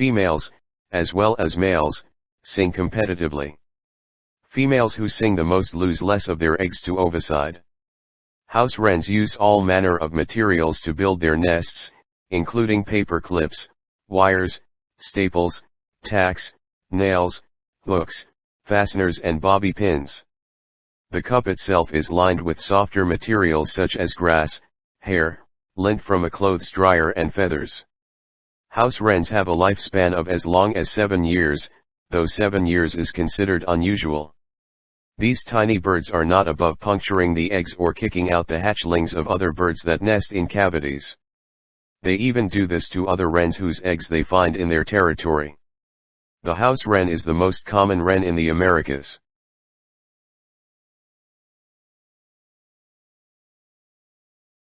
Females, as well as males, sing competitively. Females who sing the most lose less of their eggs to ovicide. House wrens use all manner of materials to build their nests, including paper clips, wires, staples, tacks, nails, hooks, fasteners and bobby pins. The cup itself is lined with softer materials such as grass, hair, lint from a clothes dryer and feathers. House wrens have a lifespan of as long as 7 years, though 7 years is considered unusual. These tiny birds are not above puncturing the eggs or kicking out the hatchlings of other birds that nest in cavities. They even do this to other wrens whose eggs they find in their territory. The house wren is the most common wren in the Americas.